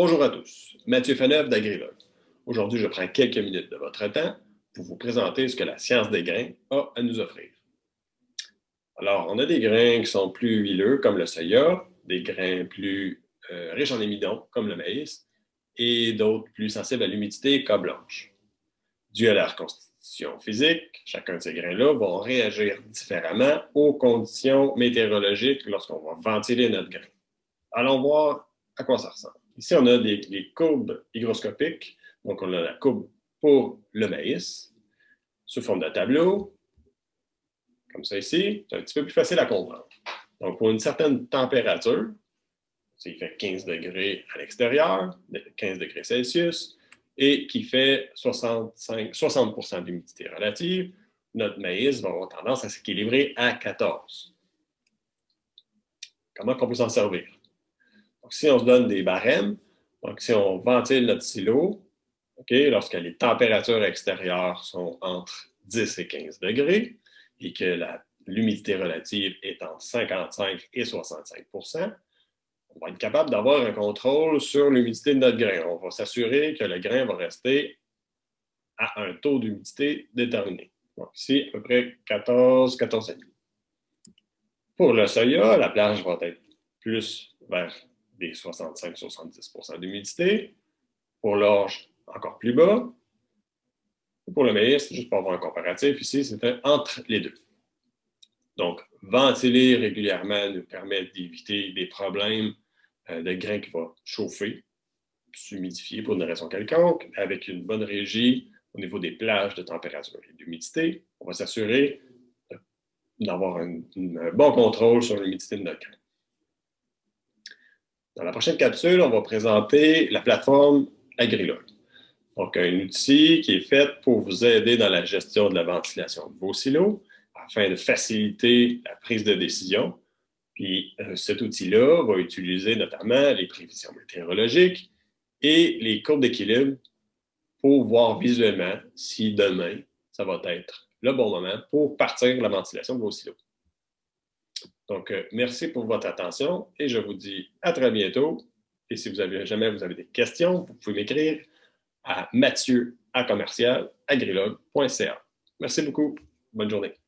Bonjour à tous, Mathieu Faneuf d'Agrilog. Aujourd'hui, je prends quelques minutes de votre temps pour vous présenter ce que la science des grains a à nous offrir. Alors, on a des grains qui sont plus huileux, comme le soya, des grains plus euh, riches en émidon, comme le maïs, et d'autres plus sensibles à l'humidité, comme blanche. Dû à leur constitution physique, chacun de ces grains-là vont réagir différemment aux conditions météorologiques lorsqu'on va ventiler notre grain. Allons voir à quoi ça ressemble. Ici, on a des, courbes hygroscopiques. Donc, on a la courbe pour le maïs sous forme de tableau, comme ça ici. C'est un petit peu plus facile à comprendre. Donc, pour une certaine température, il fait 15 degrés à l'extérieur, 15 degrés Celsius, et qui fait 65, 60% d'humidité relative, notre maïs va avoir tendance à s'équilibrer à 14. Comment on peut s'en servir? Si on se donne des barèmes, donc si on ventile notre silo, lorsque les températures extérieures sont entre 10 et 15 degrés et que l'humidité relative est entre 55 et 65% on va être capable d'avoir un contrôle sur l'humidité de notre grain. On va s'assurer que le grain va rester à un taux d'humidité déterminé. Donc ici, à peu près 14, 14,5. Pour le soya, la plage va être plus vers des 65-70% d'humidité. Pour l'orge, encore plus bas. Pour le maïs, juste pour avoir un comparatif, ici, c'était entre les deux. Donc, ventiler régulièrement nous permet d'éviter des problèmes euh, de grains qui vont chauffer, s'humidifier pour une raison quelconque, avec une bonne régie au niveau des plages de température et d'humidité. On va s'assurer d'avoir un, un, bon contrôle sur l'humidité de notre grain. Dans la prochaine capsule, on va présenter la plateforme Agrilog. Donc, un outil qui est fait pour vous aider dans la gestion de la ventilation de vos silos afin de faciliter la prise de décision. Puis, euh, cet outil-là va utiliser notamment les prévisions météorologiques et les courbes d'équilibre pour voir visuellement si demain, ça va être le bon moment pour partir la ventilation de vos silos. Donc, euh, merci pour votre attention et je vous dis à très bientôt. Et si vous avez jamais vous avez des questions, vous pouvez m'écrire à mathieu à commercial Merci beaucoup. Bonne journée.